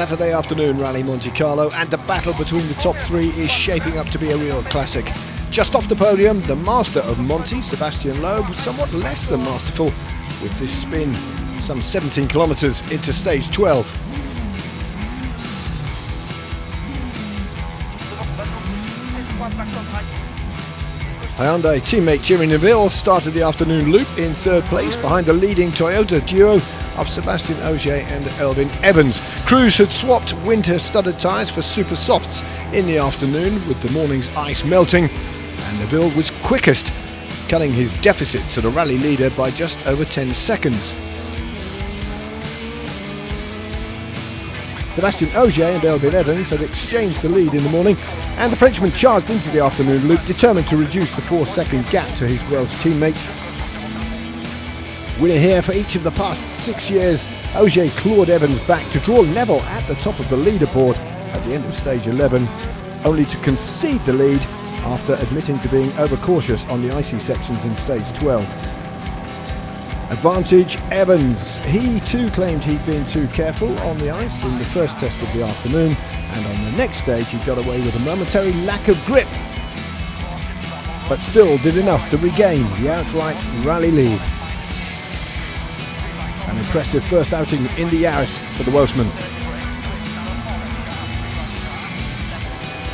Saturday afternoon Rally Monte Carlo and the battle between the top three is shaping up to be a real classic. Just off the podium, the master of Monte, Sébastien Loeb, somewhat less than masterful with this spin, some 17 kilometres into stage 12. Hyundai teammate Thierry Neuville started the afternoon loop in third place behind the leading Toyota duo of Sébastien Ogier and Elfyn Evans. Crews had swapped winter studded tyres for super softs in the afternoon with the morning's ice melting and Neuville was quickest, cutting his deficit to the rally leader by just over 10 seconds. Sébastien Ogier and Elfyn Evans had exchanged the lead in the morning and the Frenchman charged into the afternoon loop determined to reduce the four second gap to his Welsh teammate. Winner here for each of the past six years, Ogier clawed Evans back to draw level at the top of the leaderboard at the end of stage 11, only to concede the lead after admitting to being overcautious on the icy sections in stage 12. Advantage Evans. He too claimed he'd been too careful on the ice in the first test of the afternoon, and on the next stage he got away with a momentary lack of grip, but still did enough to regain the outright rally lead. An impressive first outing in the Yaris for the Welshman.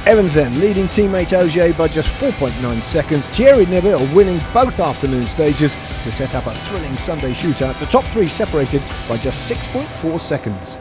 Evans then leading teammate Ogier by just 4.9 seconds. Thierry Neuville winning both afternoon stages to set up a thrilling Sunday shootout. The top three separated by just 6.4 seconds.